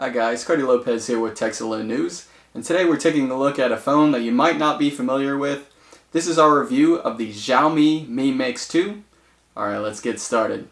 Hi guys, Cody Lopez here with Texalent News, and today we're taking a look at a phone that you might not be familiar with. This is our review of the Xiaomi Mi Mix 2. Alright, let's get started.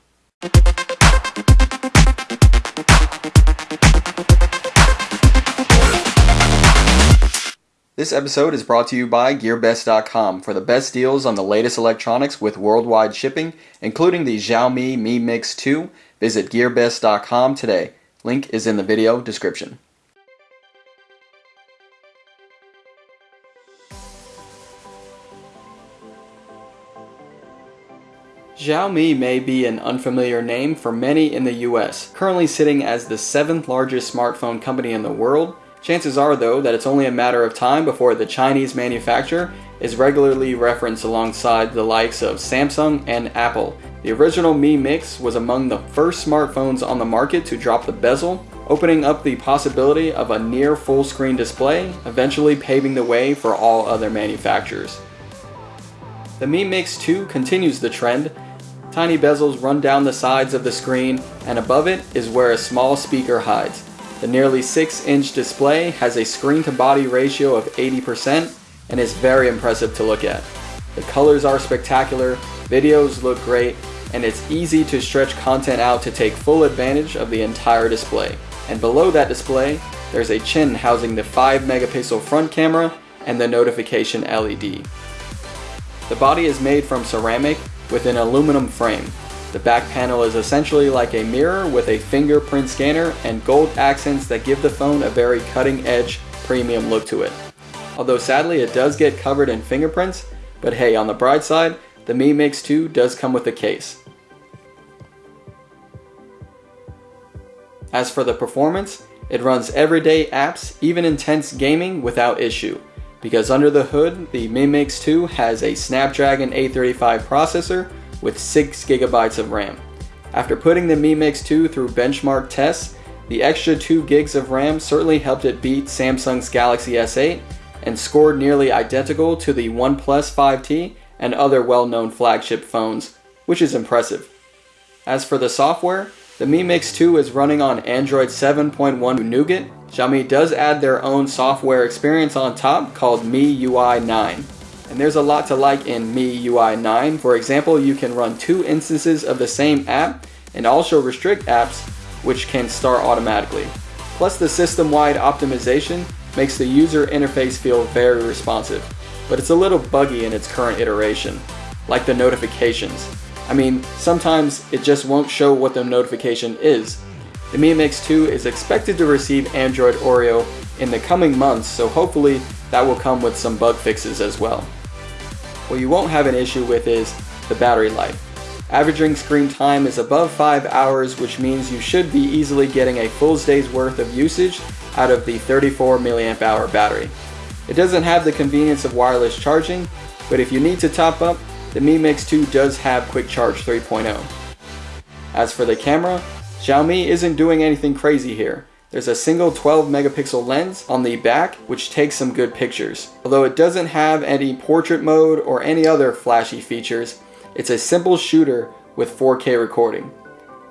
This episode is brought to you by GearBest.com for the best deals on the latest electronics with worldwide shipping, including the Xiaomi Mi Mix 2. Visit GearBest.com today. Link is in the video description. Xiaomi may be an unfamiliar name for many in the US. Currently sitting as the seventh largest smartphone company in the world, Chances are, though, that it's only a matter of time before the Chinese manufacturer is regularly referenced alongside the likes of Samsung and Apple. The original Mi Mix was among the first smartphones on the market to drop the bezel, opening up the possibility of a near full screen display, eventually paving the way for all other manufacturers. The Mi Mix 2 continues the trend. Tiny bezels run down the sides of the screen, and above it is where a small speaker hides. The nearly 6-inch display has a screen-to-body ratio of 80% and is very impressive to look at. The colors are spectacular, videos look great, and it's easy to stretch content out to take full advantage of the entire display. And below that display, there's a chin housing the 5 megapixel front camera and the notification LED. The body is made from ceramic with an aluminum frame, the back panel is essentially like a mirror with a fingerprint scanner and gold accents that give the phone a very cutting edge premium look to it. Although sadly it does get covered in fingerprints, but hey on the bright side, the Mi Mix 2 does come with a case. As for the performance, it runs everyday apps, even intense gaming without issue. Because under the hood, the Mi Mix 2 has a Snapdragon 835 processor with 6 gigabytes of RAM. After putting the Mi Mix 2 through benchmark tests, the extra 2 gigs of RAM certainly helped it beat Samsung's Galaxy S8 and scored nearly identical to the OnePlus 5T and other well-known flagship phones, which is impressive. As for the software, the Mi Mix 2 is running on Android 7.1 Nougat. Xiaomi does add their own software experience on top called MIUI 9. And there's a lot to like in MIUI 9. For example, you can run two instances of the same app and also restrict apps which can start automatically. Plus the system-wide optimization makes the user interface feel very responsive, but it's a little buggy in its current iteration, like the notifications. I mean, sometimes it just won't show what the notification is. The Mi Mix 2 is expected to receive Android Oreo in the coming months, so hopefully that will come with some bug fixes as well. What you won't have an issue with is the battery life. Averaging screen time is above 5 hours which means you should be easily getting a full day's worth of usage out of the 34 mAh battery. It doesn't have the convenience of wireless charging, but if you need to top up, the Mi Mix 2 does have Quick Charge 3.0. As for the camera, Xiaomi isn't doing anything crazy here. There's a single 12 megapixel lens on the back which takes some good pictures. Although it doesn't have any portrait mode or any other flashy features, it's a simple shooter with 4K recording.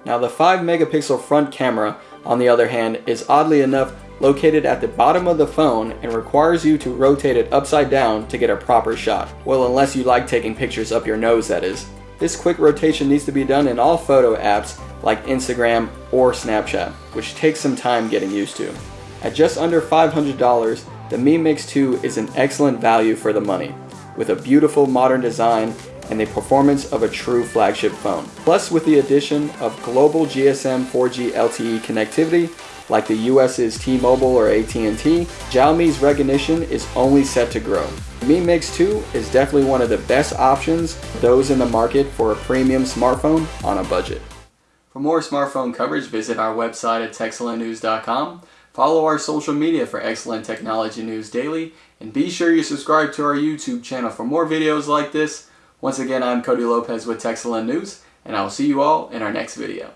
Now the 5 megapixel front camera on the other hand is oddly enough located at the bottom of the phone and requires you to rotate it upside down to get a proper shot. Well unless you like taking pictures up your nose that is. This quick rotation needs to be done in all photo apps like Instagram or Snapchat, which takes some time getting used to. At just under $500, the Mi Mix 2 is an excellent value for the money, with a beautiful modern design and the performance of a true flagship phone. Plus with the addition of global GSM 4G LTE connectivity, like the US's T-Mobile or AT&T, Xiaomi's recognition is only set to grow. Mi Mix 2 is definitely one of the best options those in the market for a premium smartphone on a budget. For more smartphone coverage, visit our website at texalentnews.com. Follow our social media for excellent technology news daily, and be sure you subscribe to our YouTube channel for more videos like this. Once again, I'm Cody Lopez with Texalent News, and I will see you all in our next video.